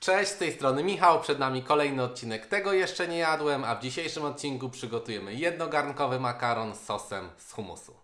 Cześć, z tej strony Michał, przed nami kolejny odcinek Tego jeszcze nie jadłem, a w dzisiejszym odcinku przygotujemy jednogarnkowy makaron z sosem z humusu.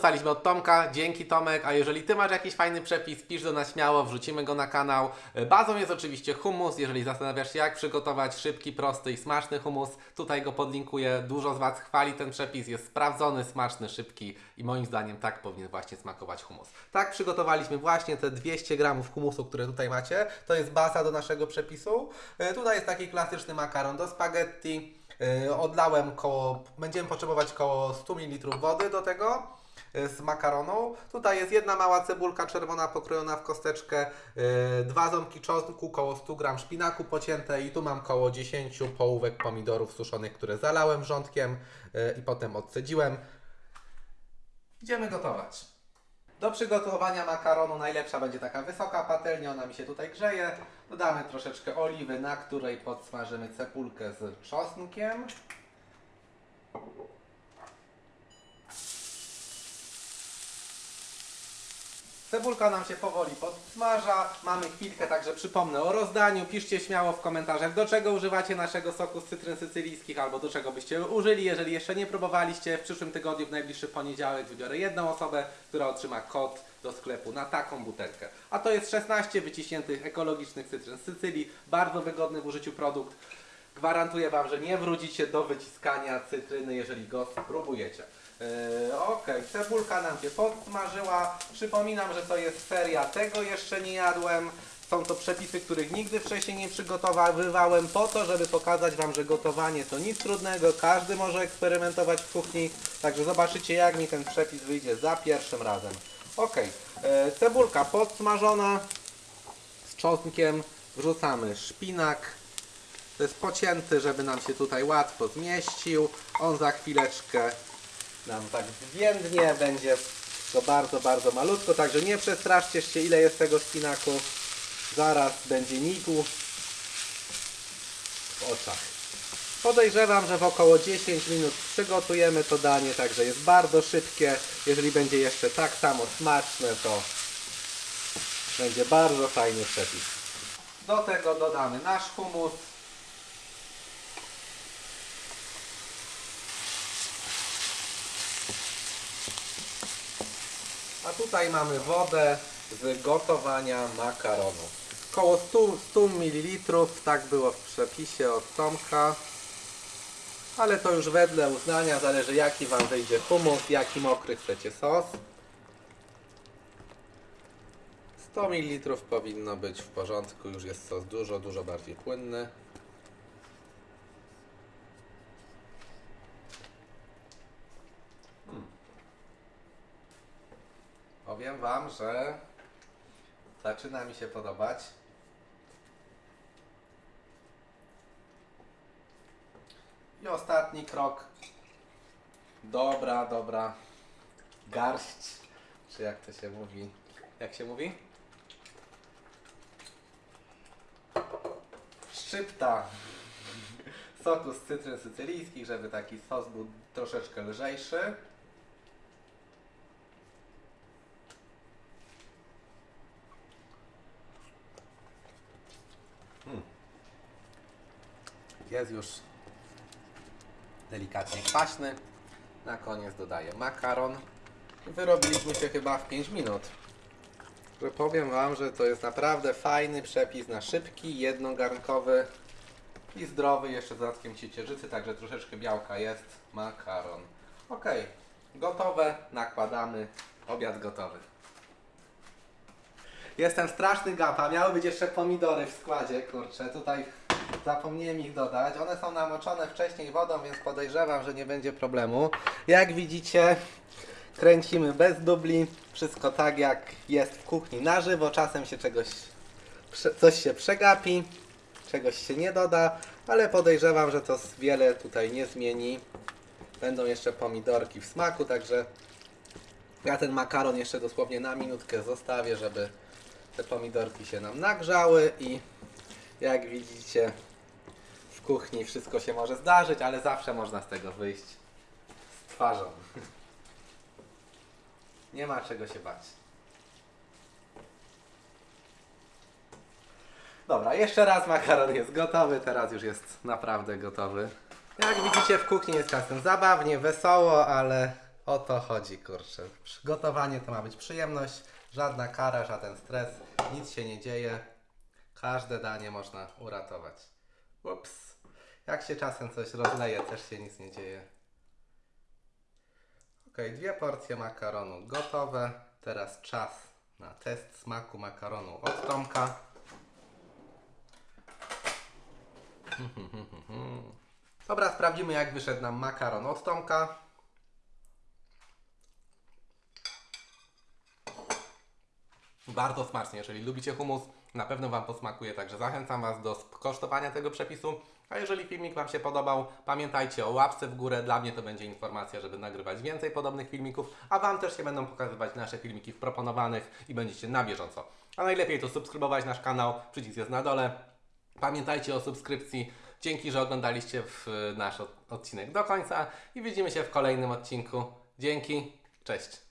Dostaliśmy od Tomka, dzięki Tomek, a jeżeli Ty masz jakiś fajny przepis, pisz do nas śmiało, wrzucimy go na kanał. E, Bazą jest oczywiście hummus, jeżeli zastanawiasz się jak przygotować szybki, prosty i smaczny hummus, tutaj go podlinkuję. Dużo z Was chwali ten przepis, jest sprawdzony, smaczny, szybki i moim zdaniem tak powinien właśnie smakować hummus. Tak przygotowaliśmy właśnie te 200 gramów humusu, które tutaj macie, to jest baza do naszego przepisu. E, Tutaj jest taki klasyczny makaron do spaghetti. Yy, Odlałem koło, będziemy potrzebować koło 100 ml wody do tego z makaronu. Tutaj jest jedna mała cebulka czerwona pokrojona w kosteczkę, yy, dwa ząbki czosnku, koło 100 g szpinaku pocięte i tu mam koło 10 połówek pomidorów suszonych, które zalałem wrzątkiem yy, i potem odcedziłem. Idziemy gotować. Do przygotowania makaronu najlepsza będzie taka wysoka patelnia, ona mi się tutaj grzeje. Dodamy troszeczkę oliwy, na której podsmażymy cebulkę z czosnkiem. Cebulka nam się powoli podsmaża, mamy chwilkę, także przypomnę o rozdaniu. Piszcie śmiało w komentarzach, do czego używacie naszego soku z cytryn sycylijskich, albo do czego byście użyli. Jeżeli jeszcze nie próbowaliście, w przyszłym tygodniu, w najbliższy poniedziałek wybiorę jedną osobę, która otrzyma kod do sklepu na taką butelkę. A to jest 16 wyciśniętych ekologicznych cytryn z Sycylii, bardzo wygodny w użyciu produkt. Gwarantuję Wam, że nie wrócicie do wyciskania cytryny, jeżeli go spróbujecie. Yy, cebulka nam się podsmażyła. Przypominam, że to jest seria Tego jeszcze nie jadłem. Są to przepisy, których nigdy wcześniej nie przygotowywałem po to, żeby pokazać Wam, że gotowanie to nic trudnego. Każdy może eksperymentować w kuchni. Także zobaczycie, jak mi ten przepis wyjdzie za pierwszym razem. Ok, cebulka podsmażona z czosnkiem. Wrzucamy szpinak. To jest pocięty, żeby nam się tutaj łatwo zmieścił. On za chwileczkę nam tak zwiędnie, będzie to bardzo, bardzo malutko, także nie przestraszcie się ile jest tego szpinaku. Zaraz będzie nigu w oczach. Podejrzewam, że w około 10 minut przygotujemy to danie, także jest bardzo szybkie. Jeżeli będzie jeszcze tak samo smaczne, to będzie bardzo fajny przepis. Do tego dodamy nasz humus. Tutaj mamy wodę z gotowania makaronu. Koło 100, 100 ml, tak było w przepisie od Tomka. Ale to już wedle uznania, zależy jaki Wam wyjdzie humus, jaki mokry chcecie sos. 100 ml powinno być w porządku, już jest sos dużo, dużo bardziej płynny. Powiem Wam, że zaczyna mi się podobać. I ostatni krok. Dobra, dobra. Garść. Czy jak to się mówi? Jak się mówi? Szczypta soku z cytryn sycylijskich, żeby taki sos był troszeczkę lżejszy. Jest już delikatnie kwaśny. Na koniec dodaję makaron. Wyrobiliśmy się chyba w 5 minut. Że powiem Wam, że to jest naprawdę fajny przepis na szybki, jednogarnkowy i zdrowy, jeszcze z dodatkiem ciecierzycy, także troszeczkę białka jest. Makaron. Ok, gotowe, nakładamy. Obiad gotowy. Jestem straszny gapa. Miały być jeszcze pomidory w składzie, kurczę. Tutaj zapomniałem ich dodać. One są namoczone wcześniej wodą, więc podejrzewam, że nie będzie problemu. Jak widzicie, kręcimy bez dubli. Wszystko tak jak jest w kuchni na żywo. Czasem się czegoś, coś się przegapi, czegoś się nie doda, ale podejrzewam, że to wiele tutaj nie zmieni. Będą jeszcze pomidorki w smaku, także ja ten makaron jeszcze dosłownie na minutkę zostawię, żeby te pomidorki się nam nagrzały i jak widzicie W kuchni wszystko się może zdarzyć, ale zawsze można z tego wyjść z twarzą. Nie ma czego się bać. Dobra, jeszcze raz makaron jest gotowy, teraz już jest naprawdę gotowy. Jak widzicie w kuchni jest czasem zabawnie, wesoło, ale o to chodzi, kurczę. Gotowanie to ma być przyjemność, żadna kara, żaden stres, nic się nie dzieje. Każde danie można uratować. Ups. Jak się czasem coś rozleje, też się nic nie dzieje. Ok, dwie porcje makaronu gotowe. Teraz czas na test smaku makaronu od Tomka. Dobra, sprawdzimy jak wyszedł nam makaron od Tomka. Bardzo smacznie, jeżeli lubicie humus, na pewno Wam posmakuje, także zachęcam Was do skosztowania tego przepisu. A jeżeli filmik Wam się podobał, pamiętajcie o łapce w górę, dla mnie to będzie informacja, żeby nagrywać więcej podobnych filmików, a Wam też się będą pokazywać nasze filmiki w proponowanych i będziecie na bieżąco. A najlepiej to subskrybować nasz kanał, przycisk jest na dole. Pamiętajcie o subskrypcji. Dzięki, że oglądaliście nasz od- odcinek do końca i widzimy się w kolejnym odcinku. Dzięki, cześć.